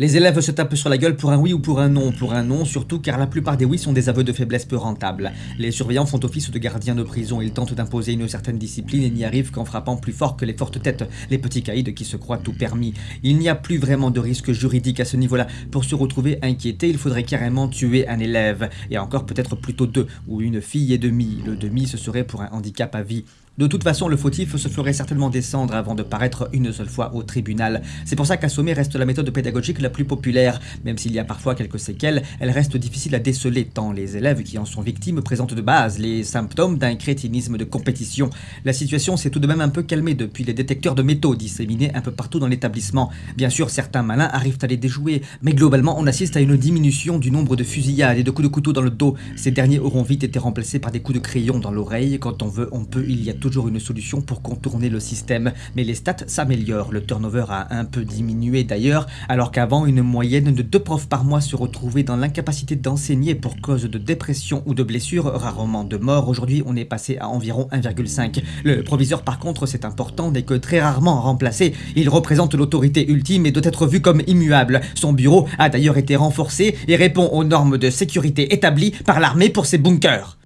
Les élèves se tapent sur la gueule pour un oui ou pour un non, pour un non surtout car la plupart des oui sont des aveux de faiblesse peu rentables. Les surveillants font office de gardiens de prison, ils tentent d'imposer une certaine discipline et n'y arrivent qu'en frappant plus fort que les fortes têtes, les petits caïds qui se croient tout permis. Il n'y a plus vraiment de risque juridique à ce niveau-là. Pour se retrouver inquiété, il faudrait carrément tuer un élève, et encore peut-être plutôt deux, ou une fille et demie. Le demi ce serait pour un handicap à vie. De toute façon, le fautif se ferait certainement descendre avant de paraître une seule fois au tribunal. C'est pour ça qu'assommer reste la méthode pédagogique plus populaire. Même s'il y a parfois quelques séquelles, elle reste difficile à déceler tant les élèves qui en sont victimes présentent de base les symptômes d'un crétinisme de compétition. La situation s'est tout de même un peu calmée depuis les détecteurs de métaux disséminés un peu partout dans l'établissement. Bien sûr, certains malins arrivent à les déjouer, mais globalement, on assiste à une diminution du nombre de fusillades et de coups de couteau dans le dos. Ces derniers auront vite été remplacés par des coups de crayon dans l'oreille. Quand on veut, on peut, il y a toujours une solution pour contourner le système, mais les stats s'améliorent, le turnover a un peu diminué d'ailleurs, alors qu'avant une moyenne de deux profs par mois se retrouvait dans l'incapacité d'enseigner pour cause de dépression ou de blessure, rarement de mort, aujourd'hui on est passé à environ 1,5. Le proviseur par contre c'est important n'est que très rarement remplacé, il représente l'autorité ultime et doit être vu comme immuable. Son bureau a d'ailleurs été renforcé et répond aux normes de sécurité établies par l'armée pour ses bunkers.